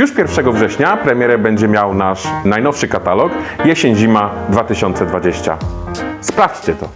Już 1 września premierę będzie miał nasz najnowszy katalog Jesień-Zima 2020. Sprawdźcie to.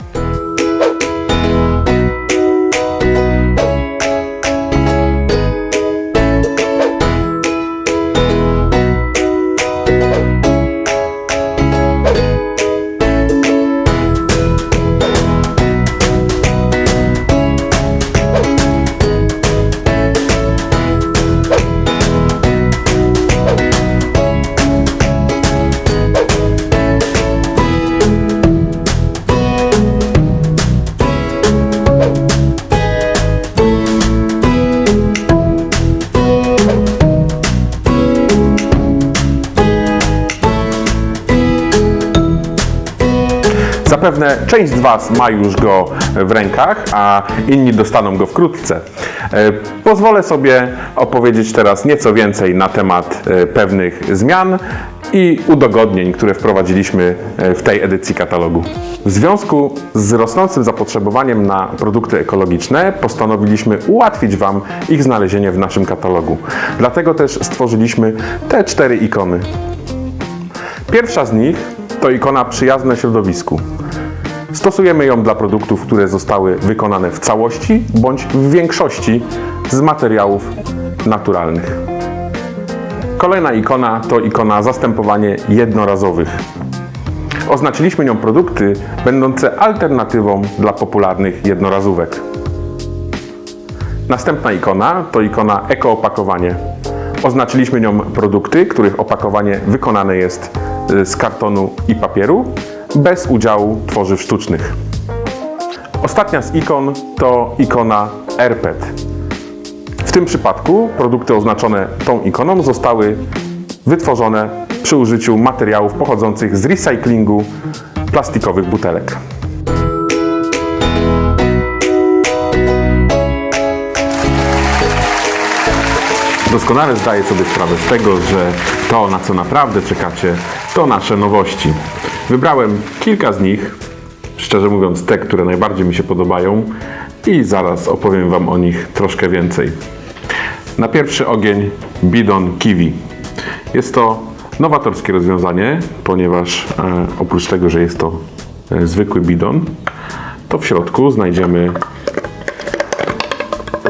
Zapewne część z Was ma już go w rękach, a inni dostaną go wkrótce. E, Pozwolę sobie opowiedzieć teraz nieco więcej na temat e, pewnych zmian i udogodnień, które wprowadziliśmy e, w tej edycji katalogu. W związku z rosnącym zapotrzebowaniem na produkty ekologiczne postanowiliśmy ułatwić Wam ich znalezienie w naszym katalogu. Dlatego też stworzyliśmy te cztery ikony. Pierwsza z nich to ikona przyjazna środowisku. Stosujemy ją dla produktów, które zostały wykonane w całości bądź w większości z materiałów naturalnych. Kolejna ikona to ikona zastępowanie jednorazowych. Oznaczyliśmy nią produkty będące alternatywą dla popularnych jednorazówek. Następna ikona to ikona ekoopakowanie. Oznaczyliśmy nią produkty, których opakowanie wykonane jest y, z kartonu i papieru, bez udziału tworzyw sztucznych. Ostatnia z ikon to ikona AirPet. W tym przypadku produkty oznaczone tą ikoną zostały wytworzone przy użyciu materiałów pochodzących z recyklingu plastikowych butelek. Doskonale zdaję sobie sprawę z tego, że to, na co naprawdę czekacie, to nasze nowości. Wybrałem kilka z nich, szczerze mówiąc te, które najbardziej mi się podobają i zaraz opowiem Wam o nich troszkę więcej. Na pierwszy ogień bidon kiwi. Jest to nowatorskie rozwiązanie, ponieważ e, oprócz tego, że jest to e, zwykły bidon, to w środku znajdziemy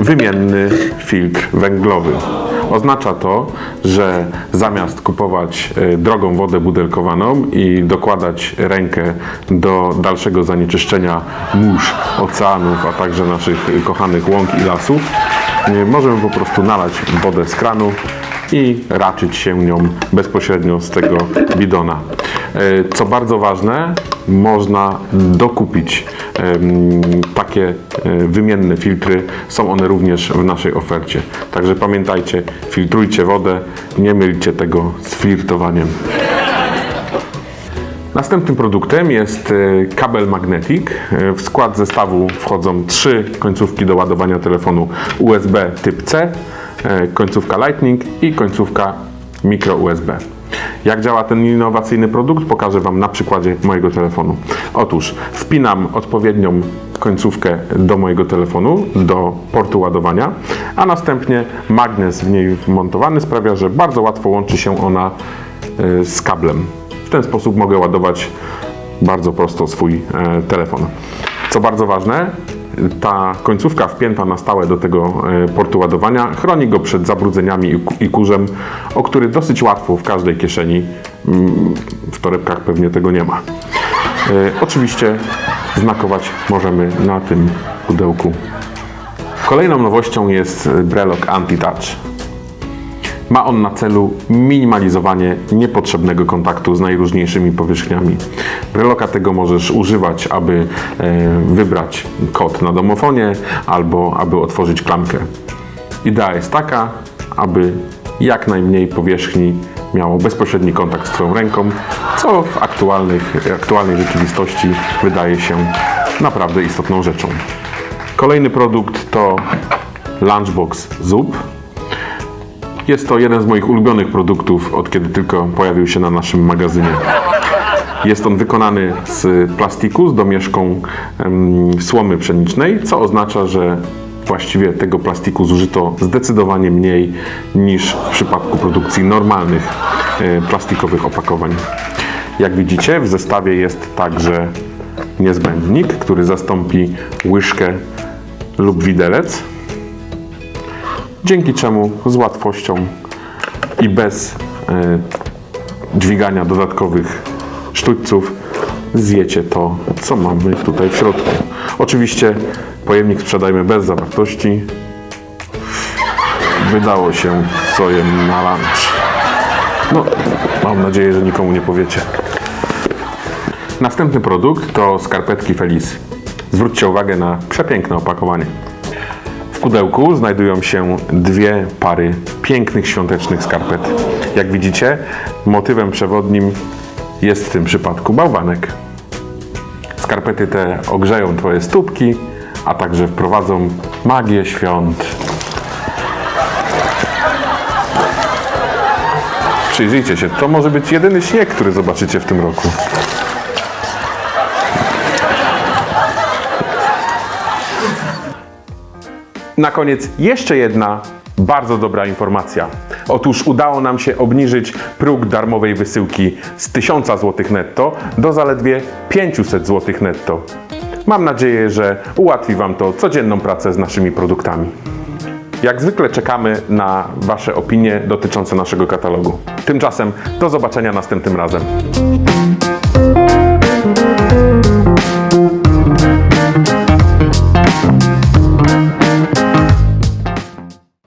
wymienny filtr węglowy. Oznacza to, że zamiast kupować e, drogą wodę butelkowaną i dokładać rękę do dalszego zanieczyszczenia mórz, oceanów, a także naszych kochanych łąk i lasów, możemy po prostu nalać wodę z kranu i raczyć się nią bezpośrednio z tego bidona. E, Co bardzo ważne, można dokupić takie e, wymienne filtry. Są one również w naszej ofercie. Także pamiętajcie, filtrujcie wodę, nie mylcie tego z flirtowaniem. Następnym produktem jest e, kabel Magnetic. E, W skład zestawu wchodzą trzy końcówki do ładowania telefonu USB typ C, końcówka Lightning i końcówka micro USB. Jak działa ten innowacyjny produkt, pokażę Wam na przykładzie mojego telefonu. Otóż wpinam odpowiednią końcówkę do mojego telefonu, do portu ładowania, a następnie magnes w niej wmontowany sprawia, że bardzo łatwo łączy się ona e, z kablem. W ten sposób mogę ładować bardzo prosto swój e, telefon. Co bardzo ważne, ta końcówka wpięta na stałe do tego e, portu ładowania chroni go przed zabrudzeniami i ku- i kurzem, o który dosyć łatwo w każdej kieszeni, mm, w torebkach pewnie tego nie ma. E, Oczywiście znakować możemy na tym pudełku. Kolejną nowością jest Brelok Anti-Touch. Ma on na celu minimalizowanie niepotrzebnego kontaktu z najróżniejszymi powierzchniami. Breloka tego możesz używać, aby e, wybrać kod na domofonie albo aby otworzyć klamkę. Idea jest taka, aby jak najmniej powierzchni miało bezpośredni kontakt z Twoją ręką, co w aktualnej rzeczywistości wydaje się naprawdę istotną rzeczą. Kolejny produkt to Lunchbox Zup. Jest to jeden z moich ulubionych produktów, od kiedy tylko pojawił się na naszym magazynie. Jest on wykonany z plastiku z domieszką słomy pszenicznej, co oznacza, że Właściwie tego plastiku zużyto zdecydowanie mniej niż w przypadku produkcji normalnych e, plastikowych opakowań. Jak widzicie, w zestawie jest także niezbędnik, który zastąpi łyżkę lub widelec, dzięki czemu z łatwością i bez e, dźwigania dodatkowych sztućców zjecie to, co mamy tutaj w środku. Oczywiście pojemnik sprzedajmy bez zawartości. Wydało się, co jem na lunch. No, mam nadzieję, że nikomu nie powiecie. Następny produkt to skarpetki Feliz. Zwróćcie uwagę na przepiękne opakowanie. Pudełku znajdują się dwie pary pięknych świątecznych skarpet. Jak widzicie, motywem przewodnim jest w tym przypadku bałwanek. Skarpety te ogrzeją Twoje stópki, a także wprowadzą magię świąt. Przyjrzyjcie się, to może być jedyny śnieg, który zobaczycie w tym roku. Na koniec jeszcze jedna bardzo dobra informacja. Otóż udało nam się obniżyć próg darmowej wysyłki z 1000 zł netto do zaledwie 500 zł netto. Mam nadzieję, że ułatwi Wam to codzienną pracę z naszymi produktami. Jak zwykle czekamy na Wasze opinie dotyczące naszego katalogu. Tymczasem do zobaczenia następnym razem.